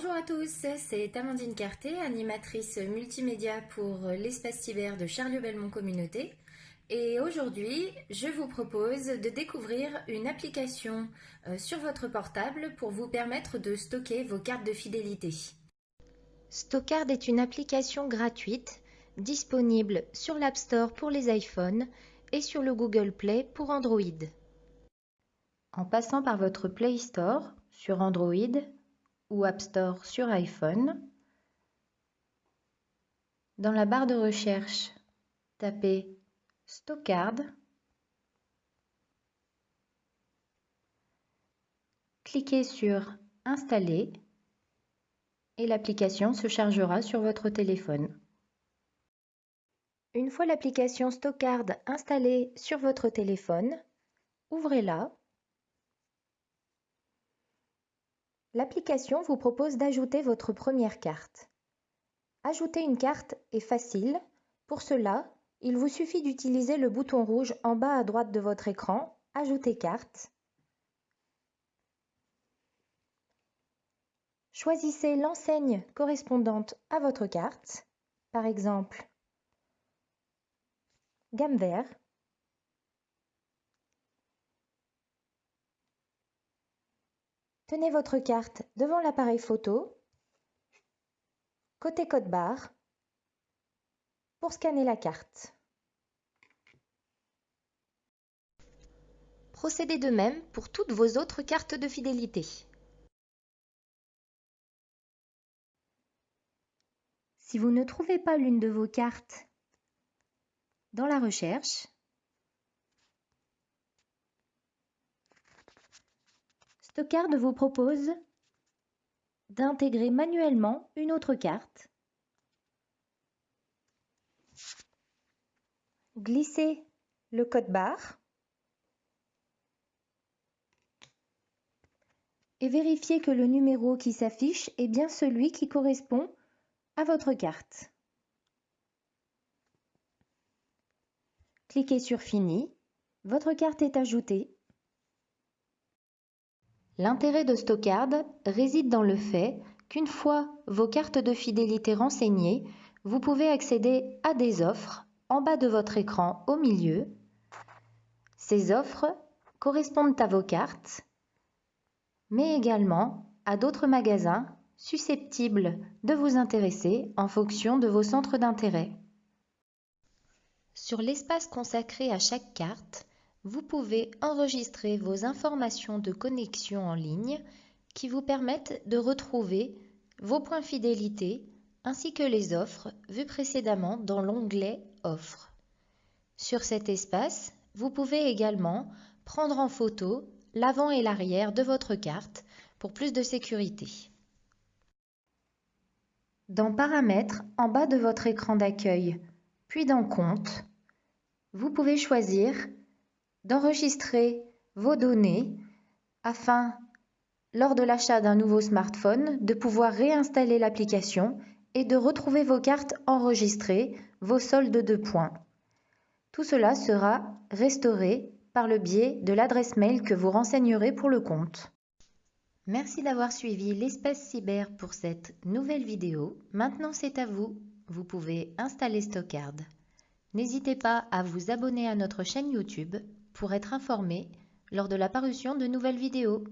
Bonjour à tous, c'est Amandine Carté, animatrice multimédia pour l'espace cyber de Charles-Belmont Communauté. Et aujourd'hui, je vous propose de découvrir une application euh, sur votre portable pour vous permettre de stocker vos cartes de fidélité. Stockard est une application gratuite disponible sur l'App Store pour les iPhones et sur le Google Play pour Android. En passant par votre Play Store sur Android ou App Store sur iPhone. Dans la barre de recherche, tapez Stockard. Cliquez sur Installer et l'application se chargera sur votre téléphone. Une fois l'application Stockard installée sur votre téléphone, ouvrez-la L'application vous propose d'ajouter votre première carte. Ajouter une carte est facile. Pour cela, il vous suffit d'utiliser le bouton rouge en bas à droite de votre écran « Ajouter carte ». Choisissez l'enseigne correspondante à votre carte, par exemple gamme vert Tenez votre carte devant l'appareil photo, côté code barre, pour scanner la carte. Procédez de même pour toutes vos autres cartes de fidélité. Si vous ne trouvez pas l'une de vos cartes dans la recherche, Stockard vous propose d'intégrer manuellement une autre carte. Glissez le code barre et vérifiez que le numéro qui s'affiche est bien celui qui correspond à votre carte. Cliquez sur Fini. Votre carte est ajoutée L'intérêt de Stockard réside dans le fait qu'une fois vos cartes de fidélité renseignées, vous pouvez accéder à des offres en bas de votre écran au milieu. Ces offres correspondent à vos cartes, mais également à d'autres magasins susceptibles de vous intéresser en fonction de vos centres d'intérêt. Sur l'espace consacré à chaque carte, vous pouvez enregistrer vos informations de connexion en ligne qui vous permettent de retrouver vos points fidélité ainsi que les offres vues précédemment dans l'onglet Offres. Sur cet espace, vous pouvez également prendre en photo l'avant et l'arrière de votre carte pour plus de sécurité. Dans Paramètres, en bas de votre écran d'accueil, puis dans Compte, vous pouvez choisir d'enregistrer vos données afin, lors de l'achat d'un nouveau smartphone, de pouvoir réinstaller l'application et de retrouver vos cartes enregistrées, vos soldes de points. Tout cela sera restauré par le biais de l'adresse mail que vous renseignerez pour le compte. Merci d'avoir suivi l'espace cyber pour cette nouvelle vidéo. Maintenant c'est à vous, vous pouvez installer Stockard. N'hésitez pas à vous abonner à notre chaîne YouTube pour être informé lors de la parution de nouvelles vidéos.